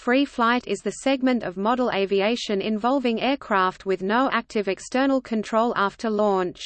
free flight is the segment of model aviation involving aircraft with no active external control after launch.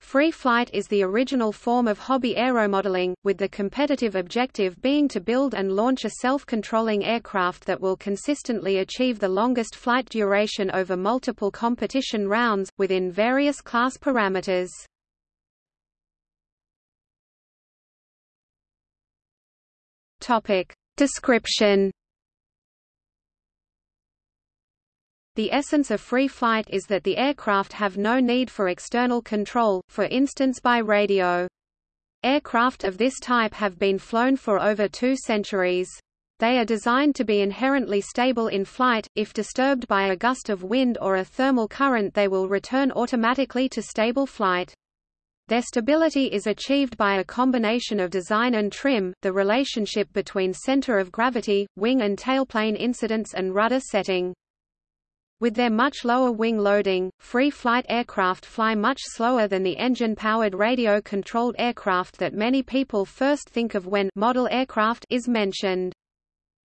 Free flight is the original form of hobby aeromodeling, with the competitive objective being to build and launch a self-controlling aircraft that will consistently achieve the longest flight duration over multiple competition rounds, within various class parameters. Description The essence of free flight is that the aircraft have no need for external control, for instance by radio. Aircraft of this type have been flown for over two centuries. They are designed to be inherently stable in flight, if disturbed by a gust of wind or a thermal current they will return automatically to stable flight. Their stability is achieved by a combination of design and trim, the relationship between center of gravity, wing and tailplane incidence and rudder setting. With their much lower wing loading, free-flight aircraft fly much slower than the engine-powered radio-controlled aircraft that many people first think of when model aircraft is mentioned.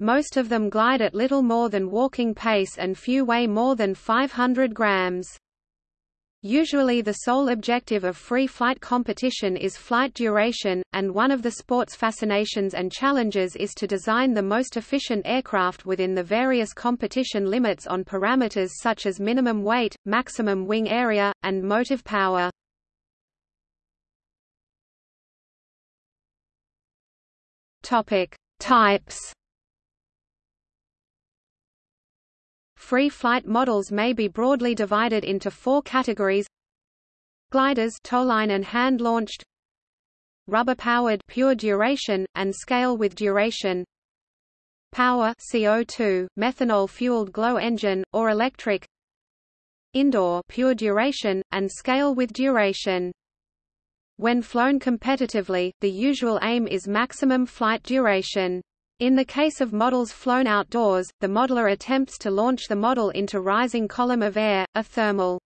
Most of them glide at little more than walking pace and few weigh more than 500 grams. Usually the sole objective of free flight competition is flight duration, and one of the sport's fascinations and challenges is to design the most efficient aircraft within the various competition limits on parameters such as minimum weight, maximum wing area, and motive power. Topic: Types Free flight models may be broadly divided into four categories. Gliders towline and hand-launched Rubber-powered pure duration, and scale with duration. Power CO2, methanol-fueled glow engine, or electric. Indoor pure duration, and scale with duration. When flown competitively, the usual aim is maximum flight duration. In the case of models flown outdoors, the modeler attempts to launch the model into rising column of air, a thermal.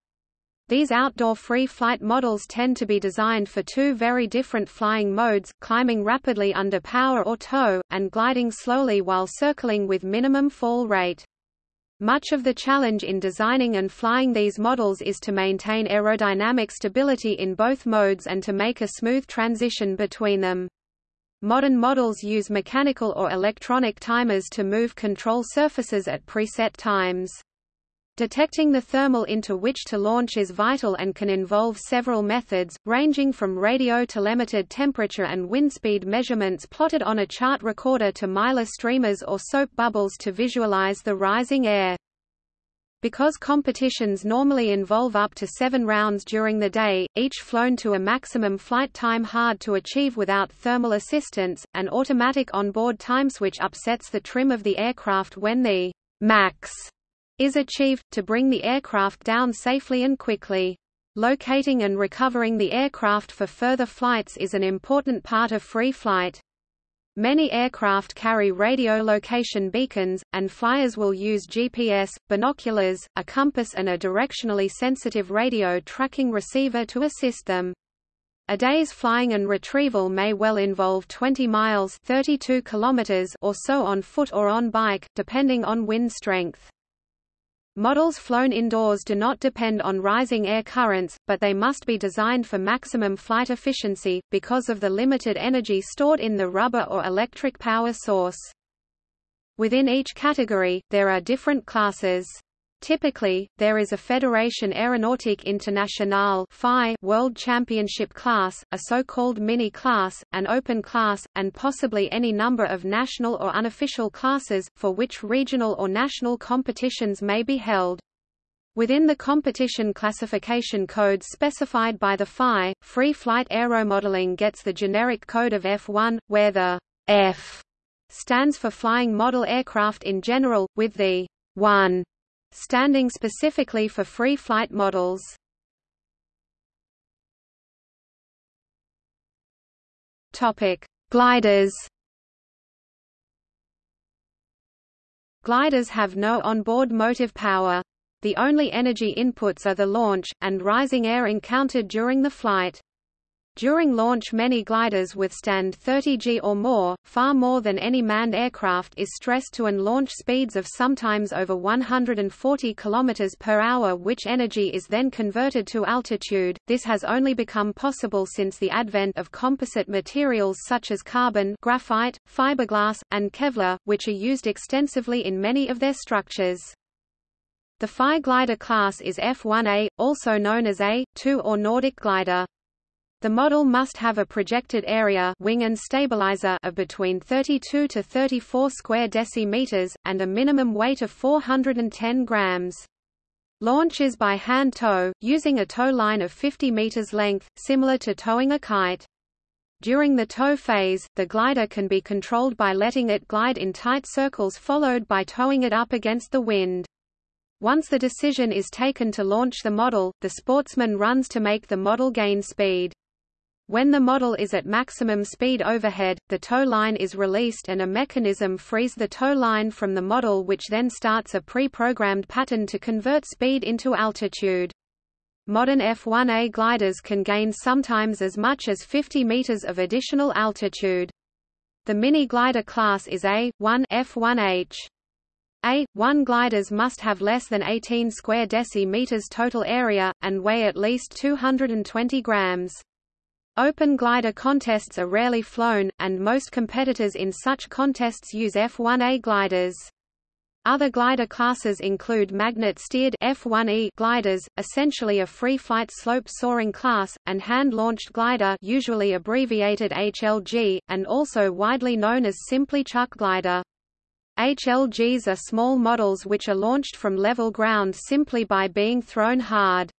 These outdoor free flight models tend to be designed for two very different flying modes, climbing rapidly under power or tow, and gliding slowly while circling with minimum fall rate. Much of the challenge in designing and flying these models is to maintain aerodynamic stability in both modes and to make a smooth transition between them. Modern models use mechanical or electronic timers to move control surfaces at preset times. Detecting the thermal into which to launch is vital and can involve several methods, ranging from radio telemetered temperature and wind speed measurements plotted on a chart recorder to Mylar streamers or soap bubbles to visualize the rising air. Because competitions normally involve up to seven rounds during the day, each flown to a maximum flight time hard to achieve without thermal assistance, an automatic onboard time switch upsets the trim of the aircraft when the max is achieved, to bring the aircraft down safely and quickly. Locating and recovering the aircraft for further flights is an important part of free flight. Many aircraft carry radio location beacons, and flyers will use GPS, binoculars, a compass and a directionally sensitive radio tracking receiver to assist them. A day's flying and retrieval may well involve 20 miles 32 kilometers or so on foot or on bike, depending on wind strength. Models flown indoors do not depend on rising air currents, but they must be designed for maximum flight efficiency, because of the limited energy stored in the rubber or electric power source. Within each category, there are different classes. Typically, there is a Fédération Aéronautique Internationale World Championship class, a so-called mini class, an open class, and possibly any number of national or unofficial classes, for which regional or national competitions may be held. Within the competition classification codes specified by the FAI, free flight aeromodeling gets the generic code of F1, where the F stands for flying model aircraft in general, with the 1 standing specifically for free flight models. Topic: Gliders. Gliders have no onboard motive power. The only energy inputs are the launch, and rising air encountered during the flight. During launch many gliders withstand 30 g or more, far more than any manned aircraft is stressed to and launch speeds of sometimes over 140 km per hour which energy is then converted to altitude. This has only become possible since the advent of composite materials such as carbon graphite, fiberglass, and Kevlar, which are used extensively in many of their structures. The FAI glider class is F1A, also known as A2 or Nordic glider. The model must have a projected area wing and stabilizer of between 32 to 34 square decimeters, and a minimum weight of 410 grams. Launch is by hand tow, using a tow line of 50 meters length, similar to towing a kite. During the tow phase, the glider can be controlled by letting it glide in tight circles followed by towing it up against the wind. Once the decision is taken to launch the model, the sportsman runs to make the model gain speed. When the model is at maximum speed overhead, the tow line is released and a mechanism frees the tow line from the model which then starts a pre-programmed pattern to convert speed into altitude. Modern F-1A gliders can gain sometimes as much as 50 meters of additional altitude. The mini glider class is A1 F1H. A1 gliders must have less than 18 square decimeters total area, and weigh at least 220 grams. Open glider contests are rarely flown, and most competitors in such contests use F-1A gliders. Other glider classes include magnet-steered F-1E gliders, essentially a free-flight slope-soaring class, and hand-launched glider usually abbreviated HLG, and also widely known as simply chuck glider. HLGs are small models which are launched from level ground simply by being thrown hard.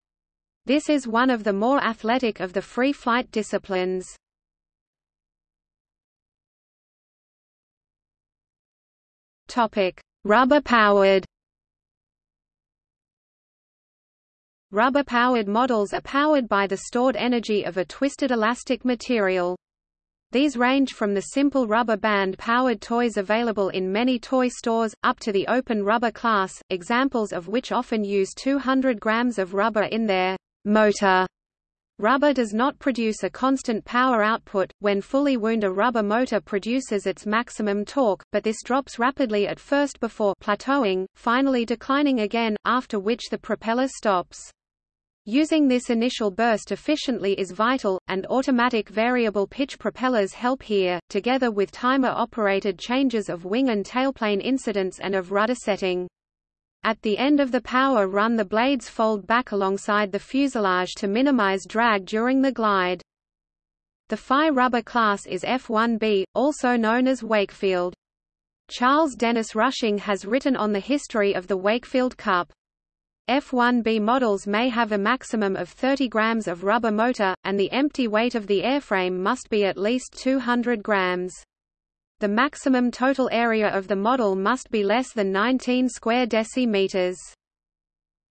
This is one of the more athletic of the free flight disciplines. Rubber-powered. Rubber-powered models are powered by the stored energy of a twisted elastic material. These range from the simple rubber band-powered toys available in many toy stores, up to the open rubber class, examples of which often use 200 grams of rubber in their motor. Rubber does not produce a constant power output, when fully wound a rubber motor produces its maximum torque, but this drops rapidly at first before plateauing, finally declining again, after which the propeller stops. Using this initial burst efficiently is vital, and automatic variable pitch propellers help here, together with timer-operated changes of wing and tailplane incidence and of rudder setting. At the end of the power run the blades fold back alongside the fuselage to minimize drag during the glide. The FAI rubber class is F1B, also known as Wakefield. Charles Dennis Rushing has written on the history of the Wakefield Cup. F1B models may have a maximum of 30 grams of rubber motor, and the empty weight of the airframe must be at least 200 grams. The maximum total area of the model must be less than 19 square decimeters.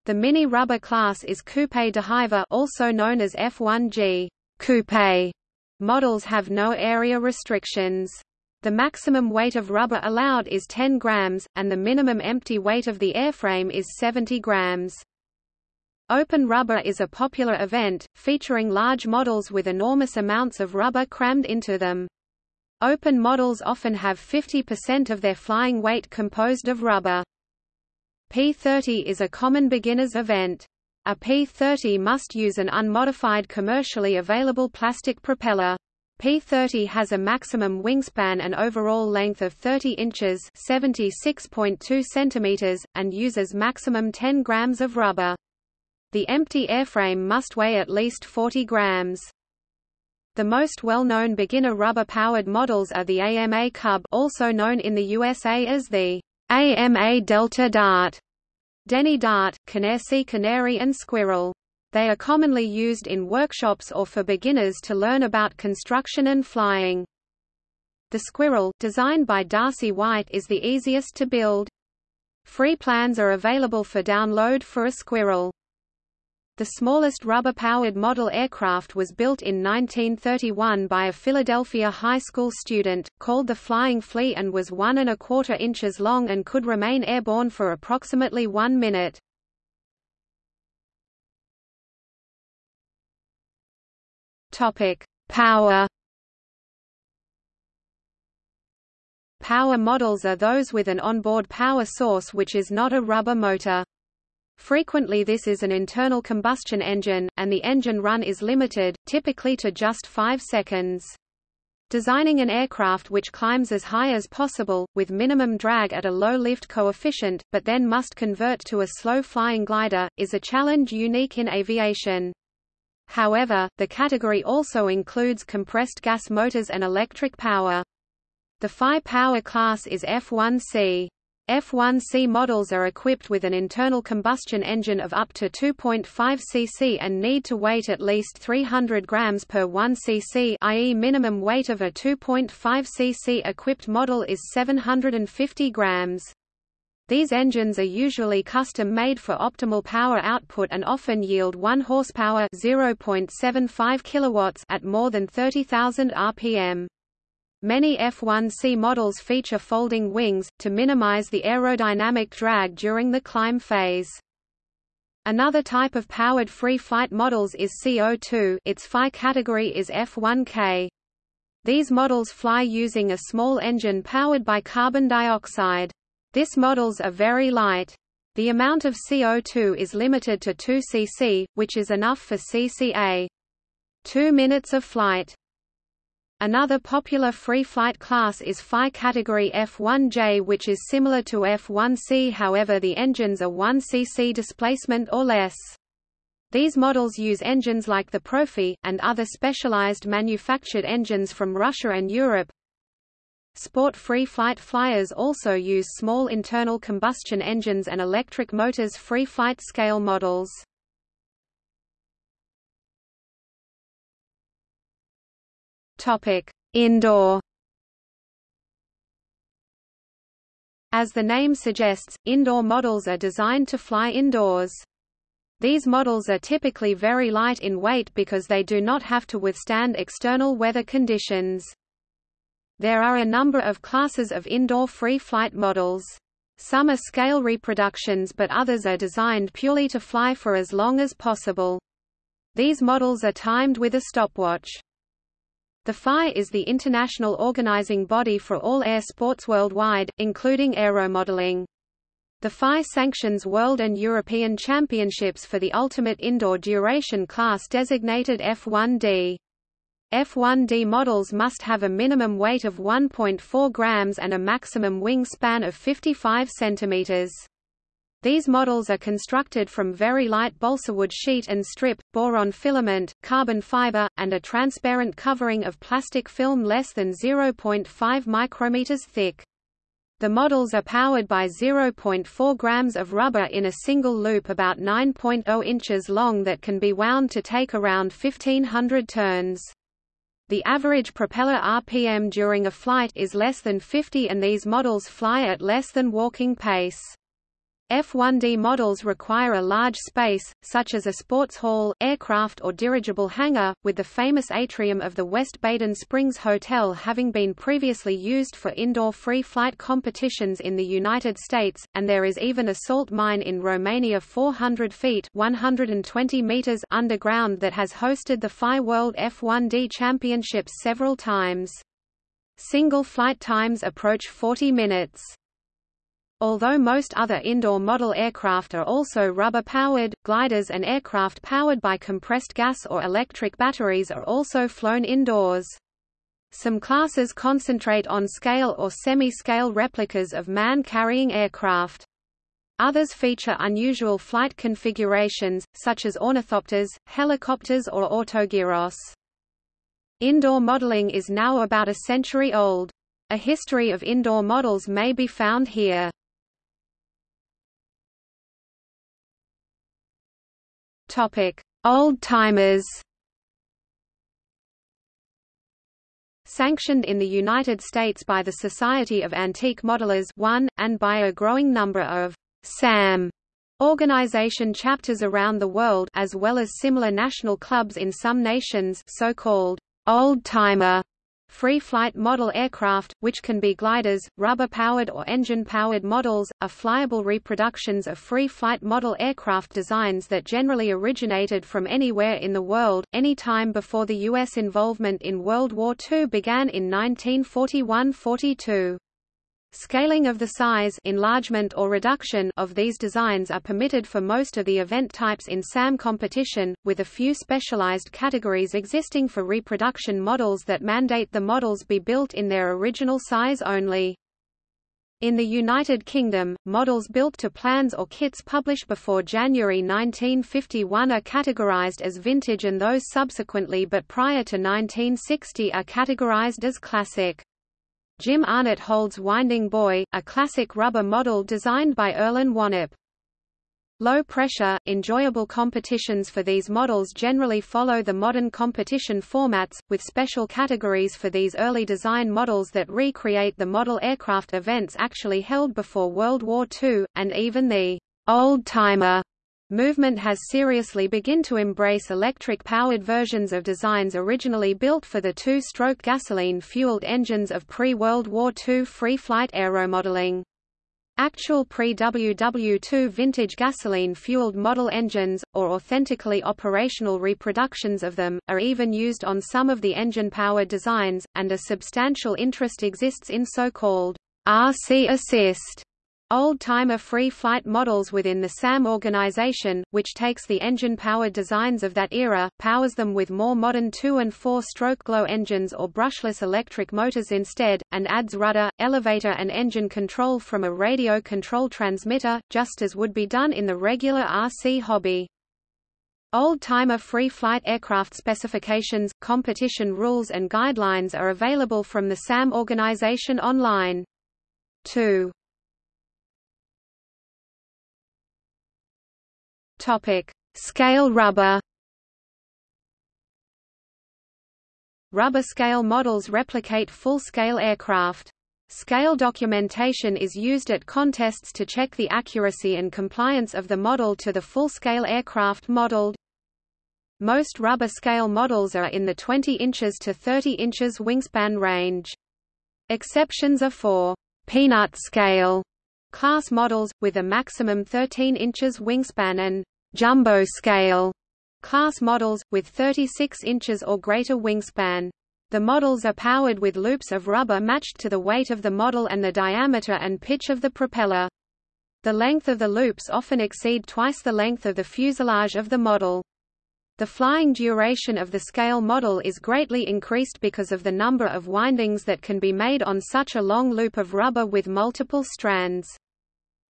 The mini rubber class is Coupe de Hiver also known as F1G coupe. Models have no area restrictions. The maximum weight of rubber allowed is 10 grams, and the minimum empty weight of the airframe is 70 grams. Open rubber is a popular event, featuring large models with enormous amounts of rubber crammed into them. Open models often have 50% of their flying weight composed of rubber. P-30 is a common beginner's event. A P-30 must use an unmodified commercially available plastic propeller. P-30 has a maximum wingspan and overall length of 30 inches (76.2 centimeters) and uses maximum 10 grams of rubber. The empty airframe must weigh at least 40 grams. The most well-known beginner rubber-powered models are the AMA Cub also known in the USA as the AMA Delta Dart, Denny Dart, Canarsie Canary and Squirrel. They are commonly used in workshops or for beginners to learn about construction and flying. The Squirrel, designed by Darcy White is the easiest to build. Free plans are available for download for a Squirrel. The smallest rubber-powered model aircraft was built in 1931 by a Philadelphia high school student, called the Flying Flea and was one and a quarter inches long and could remain airborne for approximately one minute. Power. Power models are those with an onboard power source which is not a rubber motor. Frequently this is an internal combustion engine, and the engine run is limited, typically to just 5 seconds. Designing an aircraft which climbs as high as possible, with minimum drag at a low lift coefficient, but then must convert to a slow-flying glider, is a challenge unique in aviation. However, the category also includes compressed gas motors and electric power. The FAI power class is F1C. F1C models are equipped with an internal combustion engine of up to 2.5 cc and need to weight at least 300 grams per 1 cc i.e. minimum weight of a 2.5 cc equipped model is 750 grams. These engines are usually custom-made for optimal power output and often yield 1 horsepower 0.75 kilowatts at more than 30,000 rpm. Many F1C models feature folding wings, to minimize the aerodynamic drag during the climb phase. Another type of powered free flight models is CO2 its FAI category is F1K. These models fly using a small engine powered by carbon dioxide. These models are very light. The amount of CO2 is limited to 2 cc, which is enough for CCA. Two minutes of flight. Another popular free flight class is FAI category F1J which is similar to F1C however the engines are 1 cc displacement or less. These models use engines like the Profi, and other specialized manufactured engines from Russia and Europe. Sport free flight flyers also use small internal combustion engines and electric motors free flight scale models. Topic: Indoor. As the name suggests, indoor models are designed to fly indoors. These models are typically very light in weight because they do not have to withstand external weather conditions. There are a number of classes of indoor free flight models. Some are scale reproductions but others are designed purely to fly for as long as possible. These models are timed with a stopwatch. The FAI is the international organizing body for all air sports worldwide, including aeromodeling. The FAI sanctions world and European championships for the ultimate indoor duration class designated F1D. F1D models must have a minimum weight of 1.4 grams and a maximum wingspan of 55 centimeters. These models are constructed from very light balsawood sheet and strip, boron filament, carbon fiber, and a transparent covering of plastic film less than 0.5 micrometers thick. The models are powered by 0.4 grams of rubber in a single loop about 9.0 inches long that can be wound to take around 1500 turns. The average propeller RPM during a flight is less than 50 and these models fly at less than walking pace. F-1D models require a large space, such as a sports hall, aircraft or dirigible hangar, with the famous atrium of the West Baden Springs Hotel having been previously used for indoor free flight competitions in the United States, and there is even a salt mine in Romania 400 feet 120 meters underground that has hosted the FAI World F-1D Championships several times. Single flight times approach 40 minutes. Although most other indoor model aircraft are also rubber-powered, gliders and aircraft powered by compressed gas or electric batteries are also flown indoors. Some classes concentrate on scale or semi-scale replicas of man-carrying aircraft. Others feature unusual flight configurations, such as ornithopters, helicopters or autogyros. Indoor modeling is now about a century old. A history of indoor models may be found here. Topic: Old timers. Sanctioned in the United States by the Society of Antique Modelers 1, and by a growing number of SAM organization chapters around the world as well as similar national clubs in some nations so-called old-timer Free-flight model aircraft, which can be gliders, rubber-powered or engine-powered models, are flyable reproductions of free-flight model aircraft designs that generally originated from anywhere in the world, any time before the U.S. involvement in World War II began in 1941–42. Scaling of the size enlargement or reduction of these designs are permitted for most of the event types in SAM competition, with a few specialized categories existing for reproduction models that mandate the models be built in their original size only. In the United Kingdom, models built to plans or kits published before January 1951 are categorized as vintage and those subsequently but prior to 1960 are categorized as classic. Jim Arnott holds Winding Boy, a classic rubber model designed by Erlen Wannop. Low-pressure, enjoyable competitions for these models generally follow the modern competition formats, with special categories for these early design models that recreate the model aircraft events actually held before World War II, and even the old-timer Movement has seriously begun to embrace electric-powered versions of designs originally built for the two-stroke gasoline-fueled engines of pre-World War II free-flight aeromodeling. Actual pre-WW2 vintage gasoline-fueled model engines, or authentically operational reproductions of them, are even used on some of the engine-powered designs, and a substantial interest exists in so-called RC assist Old-timer free-flight models within the SAM organization, which takes the engine-powered designs of that era, powers them with more modern two- and four-stroke glow engines or brushless electric motors instead, and adds rudder, elevator and engine control from a radio control transmitter, just as would be done in the regular RC hobby. Old-timer free-flight aircraft specifications, competition rules and guidelines are available from the SAM organization online. 2. Topic: Scale rubber. Rubber scale models replicate full-scale aircraft. Scale documentation is used at contests to check the accuracy and compliance of the model to the full-scale aircraft modeled. Most rubber scale models are in the 20 inches to 30 inches wingspan range. Exceptions are for peanut scale class models, with a maximum 13 inches wingspan and jumbo scale class models, with 36 inches or greater wingspan. The models are powered with loops of rubber matched to the weight of the model and the diameter and pitch of the propeller. The length of the loops often exceed twice the length of the fuselage of the model. The flying duration of the scale model is greatly increased because of the number of windings that can be made on such a long loop of rubber with multiple strands.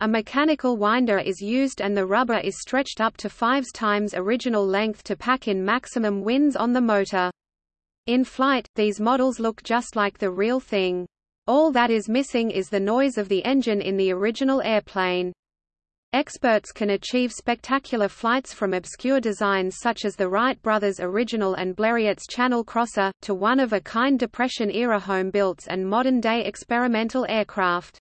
A mechanical winder is used and the rubber is stretched up to 5 times original length to pack in maximum winds on the motor. In flight, these models look just like the real thing. All that is missing is the noise of the engine in the original airplane. Experts can achieve spectacular flights from obscure designs such as the Wright brothers' original and Blériot's Channel Crosser, to one-of-a-kind Depression-era home-builts and modern-day experimental aircraft.